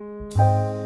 Música